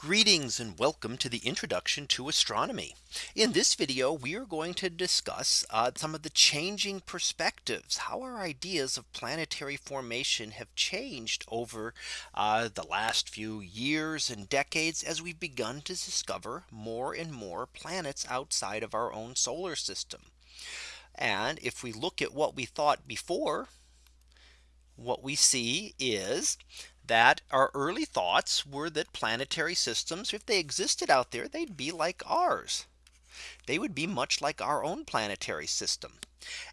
Greetings and welcome to the introduction to astronomy. In this video, we are going to discuss uh, some of the changing perspectives, how our ideas of planetary formation have changed over uh, the last few years and decades as we've begun to discover more and more planets outside of our own solar system. And if we look at what we thought before, what we see is that our early thoughts were that planetary systems, if they existed out there, they'd be like ours. They would be much like our own planetary system.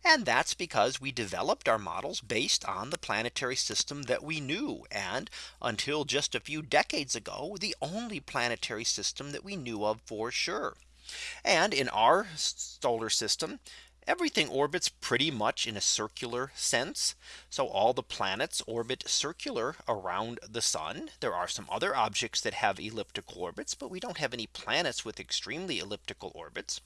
And that's because we developed our models based on the planetary system that we knew. And until just a few decades ago, the only planetary system that we knew of for sure. And in our solar system, everything orbits pretty much in a circular sense. So all the planets orbit circular around the sun. There are some other objects that have elliptical orbits, but we don't have any planets with extremely elliptical orbits.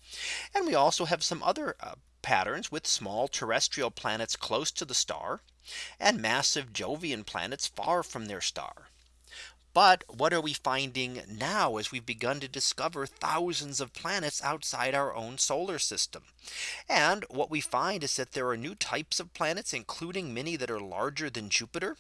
And we also have some other uh, patterns with small terrestrial planets close to the star and massive Jovian planets far from their star. But what are we finding now as we've begun to discover thousands of planets outside our own solar system? And what we find is that there are new types of planets, including many that are larger than Jupiter.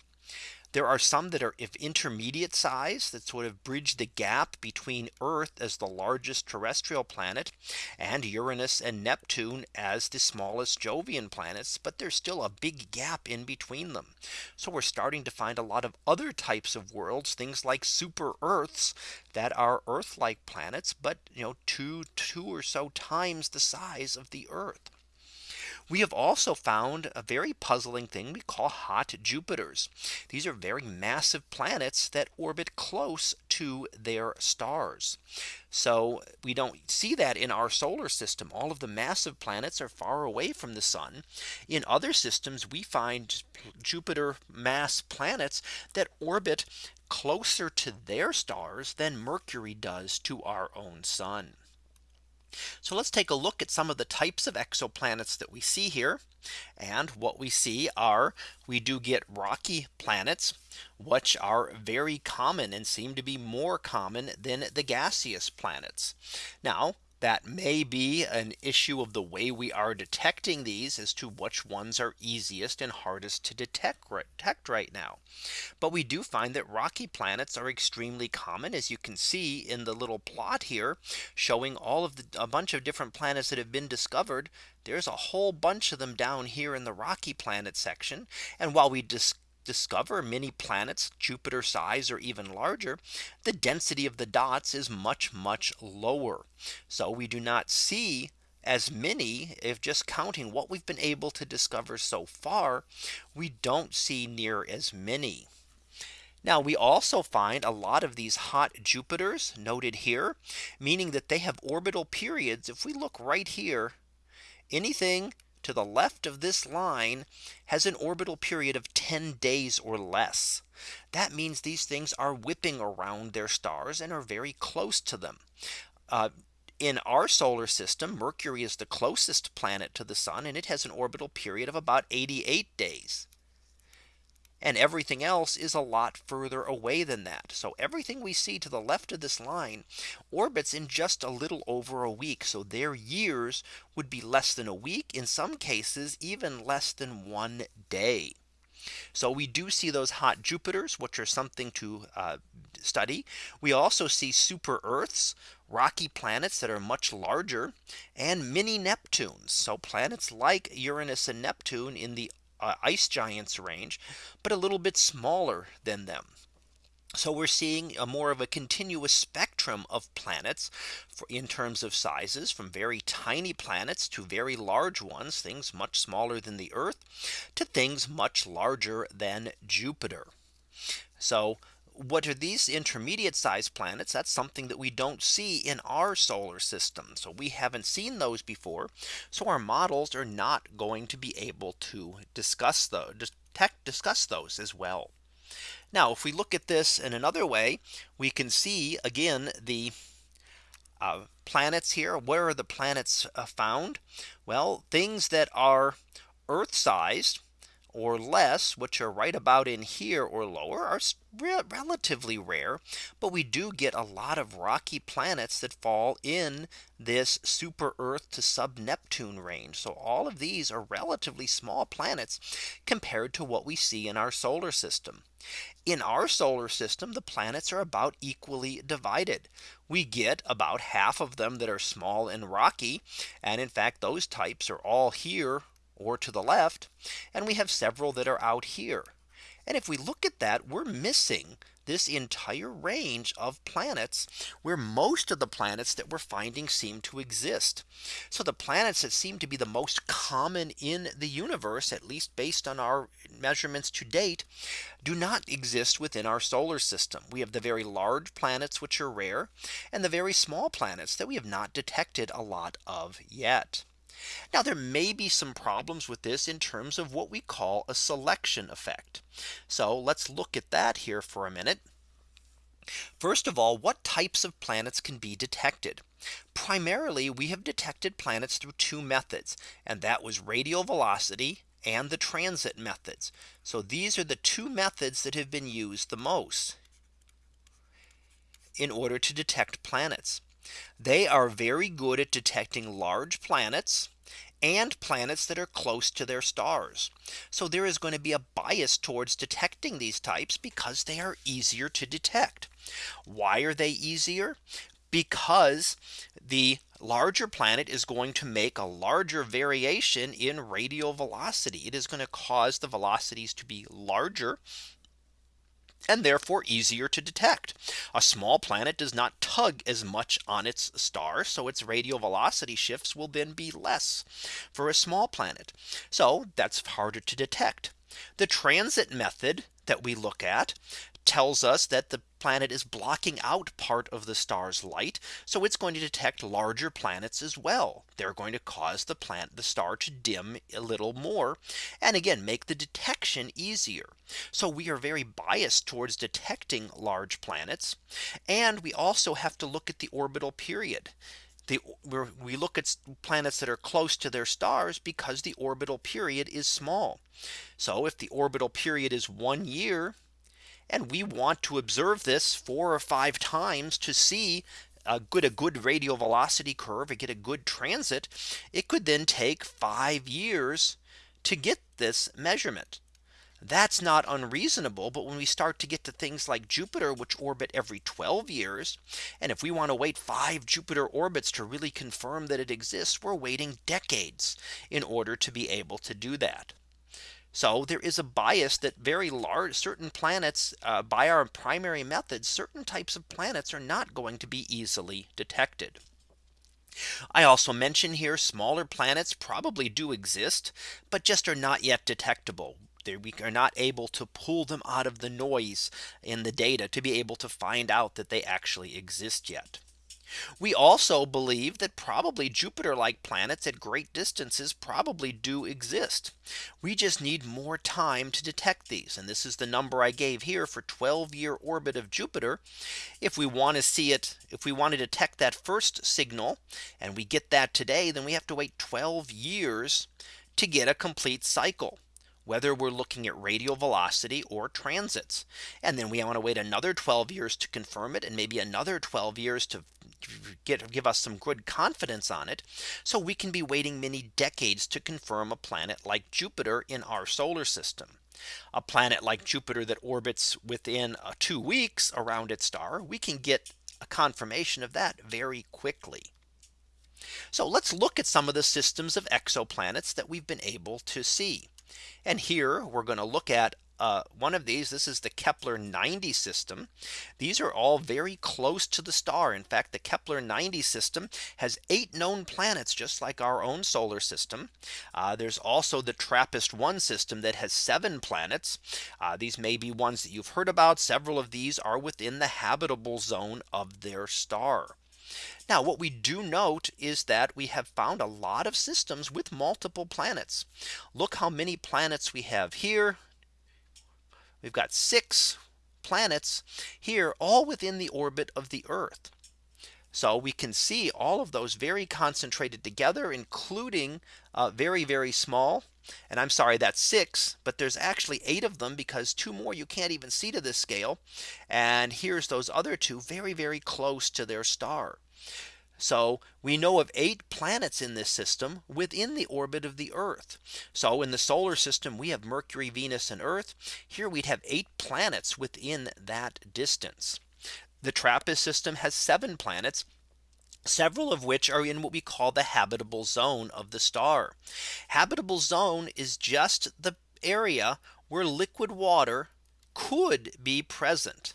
There are some that are of intermediate size that sort of bridge the gap between Earth as the largest terrestrial planet and Uranus and Neptune as the smallest Jovian planets. But there's still a big gap in between them. So we're starting to find a lot of other types of worlds, things like super Earths that are Earth like planets, but you know, two, two or so times the size of the Earth. We have also found a very puzzling thing we call hot Jupiters. These are very massive planets that orbit close to their stars. So we don't see that in our solar system. All of the massive planets are far away from the sun. In other systems, we find Jupiter mass planets that orbit closer to their stars than Mercury does to our own sun. So let's take a look at some of the types of exoplanets that we see here. And what we see are we do get rocky planets, which are very common and seem to be more common than the gaseous planets. Now that may be an issue of the way we are detecting these as to which ones are easiest and hardest to detect, detect right now. But we do find that rocky planets are extremely common as you can see in the little plot here showing all of the a bunch of different planets that have been discovered. There's a whole bunch of them down here in the rocky planet section. And while we discover discover many planets Jupiter size or even larger, the density of the dots is much, much lower. So we do not see as many if just counting what we've been able to discover so far, we don't see near as many. Now we also find a lot of these hot Jupiters noted here, meaning that they have orbital periods. If we look right here, anything to the left of this line has an orbital period of 10 days or less. That means these things are whipping around their stars and are very close to them. Uh, in our solar system, Mercury is the closest planet to the sun and it has an orbital period of about 88 days and everything else is a lot further away than that. So everything we see to the left of this line orbits in just a little over a week. So their years would be less than a week in some cases even less than one day. So we do see those hot Jupiters, which are something to uh, study. We also see super Earths, rocky planets that are much larger and mini Neptunes. So planets like Uranus and Neptune in the uh, ice giants range, but a little bit smaller than them. So we're seeing a more of a continuous spectrum of planets for, in terms of sizes from very tiny planets to very large ones, things much smaller than the Earth to things much larger than Jupiter. So what are these intermediate sized planets? That's something that we don't see in our solar system. So we haven't seen those before. So our models are not going to be able to discuss those detect discuss those as well. Now if we look at this in another way, we can see again the uh, planets here. Where are the planets uh, found? Well, things that are Earth sized or less, which are right about in here or lower are re relatively rare. But we do get a lot of rocky planets that fall in this super Earth to sub Neptune range. So all of these are relatively small planets compared to what we see in our solar system. In our solar system, the planets are about equally divided. We get about half of them that are small and rocky. And in fact, those types are all here or to the left. And we have several that are out here. And if we look at that, we're missing this entire range of planets where most of the planets that we're finding seem to exist. So the planets that seem to be the most common in the universe, at least based on our measurements to date, do not exist within our solar system. We have the very large planets, which are rare, and the very small planets that we have not detected a lot of yet. Now there may be some problems with this in terms of what we call a selection effect. So let's look at that here for a minute. First of all, what types of planets can be detected? Primarily, we have detected planets through two methods, and that was radial velocity and the transit methods. So these are the two methods that have been used the most in order to detect planets. They are very good at detecting large planets and planets that are close to their stars. So there is going to be a bias towards detecting these types because they are easier to detect. Why are they easier? Because the larger planet is going to make a larger variation in radial velocity. It is going to cause the velocities to be larger and therefore easier to detect. A small planet does not tug as much on its star. So its radial velocity shifts will then be less for a small planet. So that's harder to detect. The transit method that we look at tells us that the planet is blocking out part of the star's light. So it's going to detect larger planets as well. They're going to cause the planet the star to dim a little more and again make the detection easier. So we are very biased towards detecting large planets. And we also have to look at the orbital period. The, we look at planets that are close to their stars because the orbital period is small. So if the orbital period is one year, and we want to observe this four or five times to see a good a good radial velocity curve and get a good transit. It could then take five years to get this measurement. That's not unreasonable. But when we start to get to things like Jupiter, which orbit every 12 years, and if we want to wait five Jupiter orbits to really confirm that it exists, we're waiting decades in order to be able to do that. So there is a bias that very large certain planets uh, by our primary methods, certain types of planets are not going to be easily detected. I also mention here smaller planets probably do exist, but just are not yet detectable. we are not able to pull them out of the noise in the data to be able to find out that they actually exist yet. We also believe that probably Jupiter like planets at great distances probably do exist. We just need more time to detect these. And this is the number I gave here for 12 year orbit of Jupiter. If we want to see it, if we want to detect that first signal, and we get that today, then we have to wait 12 years to get a complete cycle whether we're looking at radial velocity or transits. And then we want to wait another 12 years to confirm it and maybe another 12 years to get give us some good confidence on it. So we can be waiting many decades to confirm a planet like Jupiter in our solar system. A planet like Jupiter that orbits within uh, two weeks around its star, we can get a confirmation of that very quickly. So let's look at some of the systems of exoplanets that we've been able to see. And here we're going to look at uh, one of these. This is the Kepler 90 system. These are all very close to the star. In fact, the Kepler 90 system has eight known planets, just like our own solar system. Uh, there's also the TRAPPIST 1 system that has seven planets. Uh, these may be ones that you've heard about. Several of these are within the habitable zone of their star. Now what we do note is that we have found a lot of systems with multiple planets. Look how many planets we have here. We've got six planets here all within the orbit of the Earth. So we can see all of those very concentrated together, including uh, very, very small. And I'm sorry, that's six, but there's actually eight of them because two more you can't even see to this scale. And here's those other two very, very close to their star. So we know of eight planets in this system within the orbit of the Earth. So in the solar system, we have Mercury, Venus and Earth. Here we'd have eight planets within that distance. The TRAPPIST system has seven planets several of which are in what we call the habitable zone of the star. Habitable zone is just the area where liquid water could be present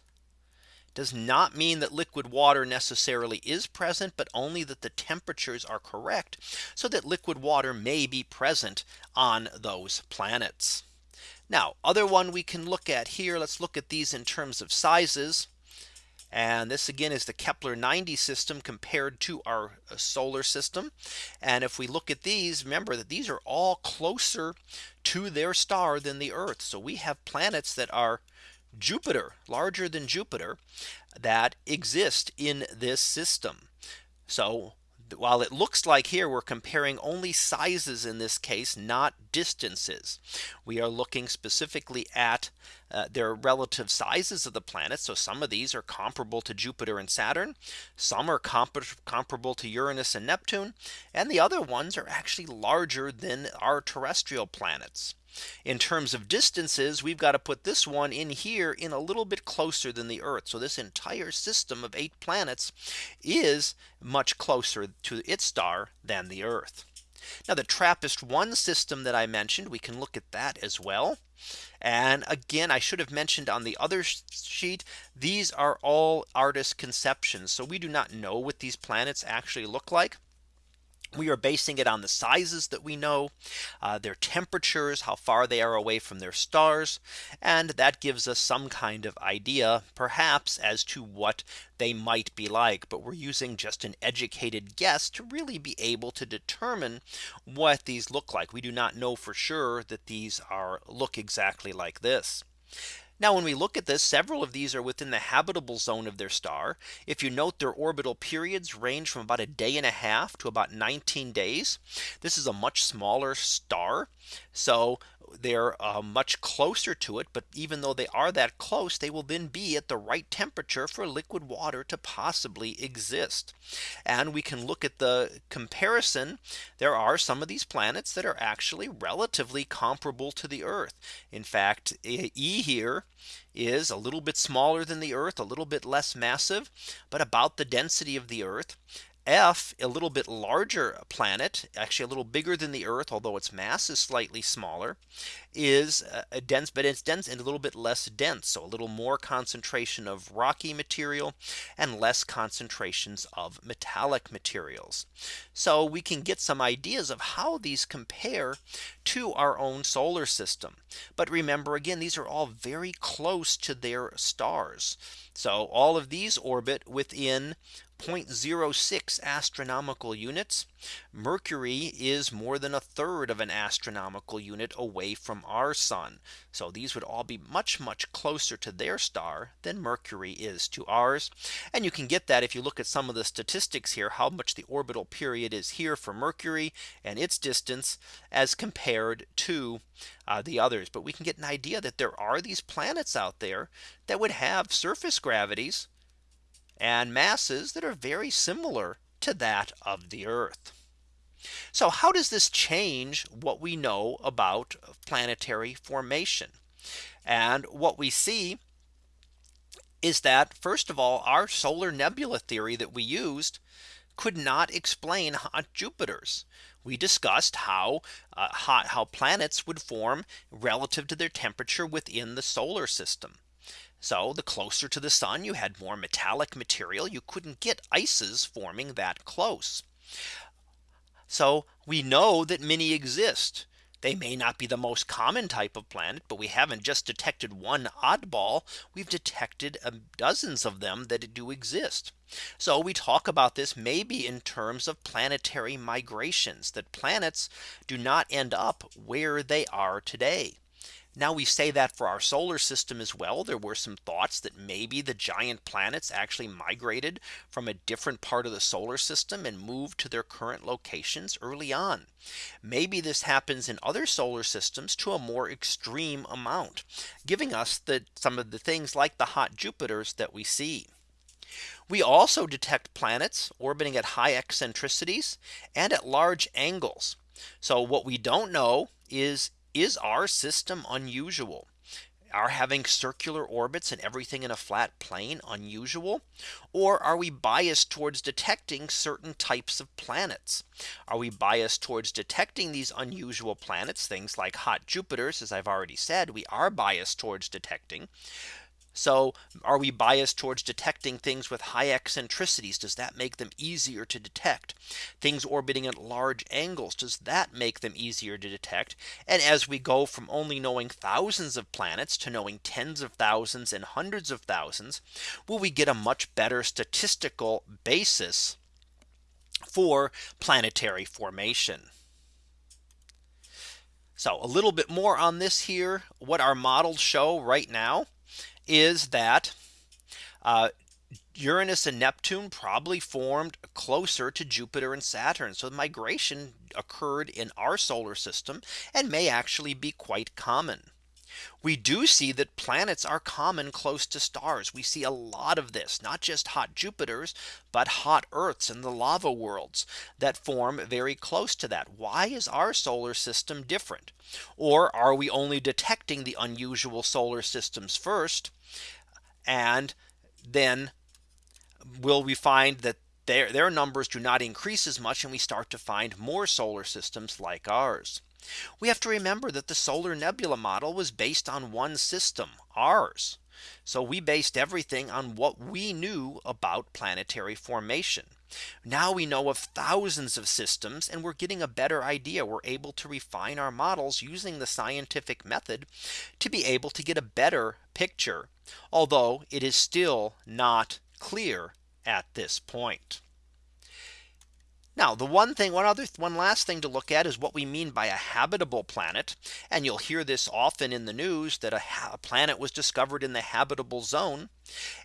does not mean that liquid water necessarily is present, but only that the temperatures are correct so that liquid water may be present on those planets. Now other one we can look at here. Let's look at these in terms of sizes. And this again is the Kepler 90 system compared to our uh, solar system. And if we look at these, remember that these are all closer to their star than the Earth. So we have planets that are Jupiter larger than Jupiter that exist in this system. So while it looks like here we're comparing only sizes in this case, not distances. We are looking specifically at uh, their relative sizes of the planets. So some of these are comparable to Jupiter and Saturn. Some are compar comparable to Uranus and Neptune. And the other ones are actually larger than our terrestrial planets. In terms of distances, we've got to put this one in here in a little bit closer than the Earth. So this entire system of eight planets is much closer to its star than the Earth. Now the TRAPPIST 1 system that I mentioned, we can look at that as well. And again, I should have mentioned on the other sheet, these are all artist conceptions. So we do not know what these planets actually look like. We are basing it on the sizes that we know, uh, their temperatures, how far they are away from their stars. And that gives us some kind of idea, perhaps as to what they might be like. But we're using just an educated guess to really be able to determine what these look like. We do not know for sure that these are look exactly like this. Now when we look at this several of these are within the habitable zone of their star. If you note their orbital periods range from about a day and a half to about 19 days. This is a much smaller star. So they're uh, much closer to it. But even though they are that close, they will then be at the right temperature for liquid water to possibly exist. And we can look at the comparison. There are some of these planets that are actually relatively comparable to the Earth. In fact, E here is a little bit smaller than the Earth, a little bit less massive, but about the density of the Earth. F a little bit larger planet actually a little bigger than the Earth although its mass is slightly smaller is uh, a dense but it's dense and a little bit less dense so a little more concentration of rocky material and less concentrations of metallic materials. So we can get some ideas of how these compare to our own solar system. But remember again these are all very close to their stars. So all of these orbit within 0.06 astronomical units. Mercury is more than a third of an astronomical unit away from our sun. So these would all be much, much closer to their star than Mercury is to ours. And you can get that if you look at some of the statistics here, how much the orbital period is here for Mercury and its distance as compared to uh, the others. But we can get an idea that there are these planets out there that would have surface gravities and masses that are very similar to that of the Earth. So how does this change what we know about planetary formation? And what we see is that first of all, our solar nebula theory that we used could not explain hot Jupiters. We discussed how uh, hot how planets would form relative to their temperature within the solar system. So the closer to the sun you had more metallic material you couldn't get ices forming that close. So we know that many exist. They may not be the most common type of planet, but we haven't just detected one oddball. We've detected um, dozens of them that do exist. So we talk about this maybe in terms of planetary migrations that planets do not end up where they are today. Now we say that for our solar system as well. There were some thoughts that maybe the giant planets actually migrated from a different part of the solar system and moved to their current locations early on. Maybe this happens in other solar systems to a more extreme amount, giving us the some of the things like the hot Jupiters that we see. We also detect planets orbiting at high eccentricities and at large angles. So what we don't know is is our system unusual? Are having circular orbits and everything in a flat plane unusual? Or are we biased towards detecting certain types of planets? Are we biased towards detecting these unusual planets, things like hot Jupiters, as I've already said, we are biased towards detecting. So are we biased towards detecting things with high eccentricities? Does that make them easier to detect? Things orbiting at large angles? Does that make them easier to detect? And as we go from only knowing thousands of planets to knowing tens of thousands and hundreds of thousands, will we get a much better statistical basis for planetary formation? So a little bit more on this here, what our models show right now is that uh, Uranus and Neptune probably formed closer to Jupiter and Saturn. So migration occurred in our solar system and may actually be quite common. We do see that planets are common close to stars. We see a lot of this, not just hot Jupiters, but hot Earths and the lava worlds that form very close to that. Why is our solar system different? Or are we only detecting the unusual solar systems first? And then will we find that their, their numbers do not increase as much and we start to find more solar systems like ours. We have to remember that the solar nebula model was based on one system ours. So we based everything on what we knew about planetary formation. Now we know of thousands of systems and we're getting a better idea. We're able to refine our models using the scientific method to be able to get a better picture. Although it is still not clear at this point. Now the one thing one other one last thing to look at is what we mean by a habitable planet. And you'll hear this often in the news that a, a, planet was discovered in the habitable zone.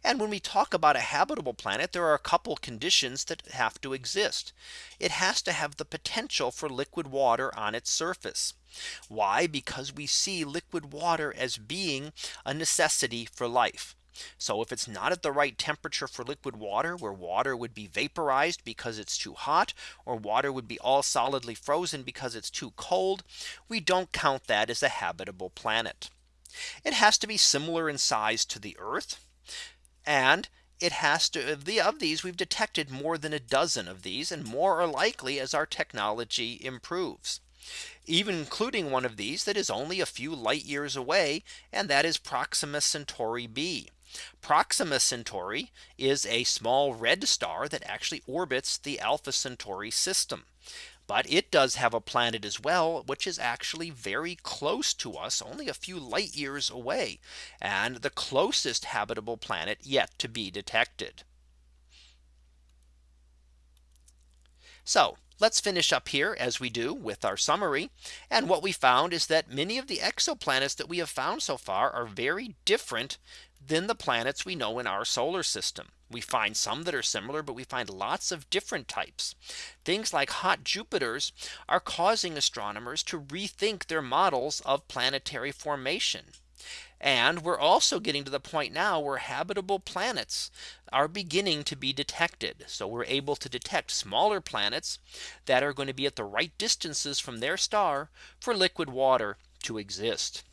And when we talk about a habitable planet, there are a couple conditions that have to exist. It has to have the potential for liquid water on its surface. Why? Because we see liquid water as being a necessity for life. So if it's not at the right temperature for liquid water where water would be vaporized because it's too hot or water would be all solidly frozen because it's too cold, we don't count that as a habitable planet. It has to be similar in size to the Earth. And it has to the of these we've detected more than a dozen of these and more are likely as our technology improves even including one of these that is only a few light years away and that is Proxima Centauri b. Proxima Centauri is a small red star that actually orbits the Alpha Centauri system. But it does have a planet as well, which is actually very close to us only a few light years away and the closest habitable planet yet to be detected. So let's finish up here as we do with our summary. And what we found is that many of the exoplanets that we have found so far are very different than the planets we know in our solar system. We find some that are similar, but we find lots of different types. Things like hot Jupiters are causing astronomers to rethink their models of planetary formation. And we're also getting to the point now where habitable planets are beginning to be detected. So we're able to detect smaller planets that are going to be at the right distances from their star for liquid water to exist.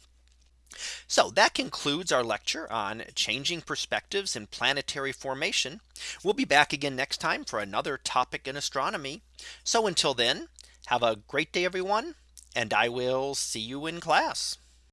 So that concludes our lecture on changing perspectives in planetary formation. We'll be back again next time for another topic in astronomy. So until then, have a great day, everyone, and I will see you in class.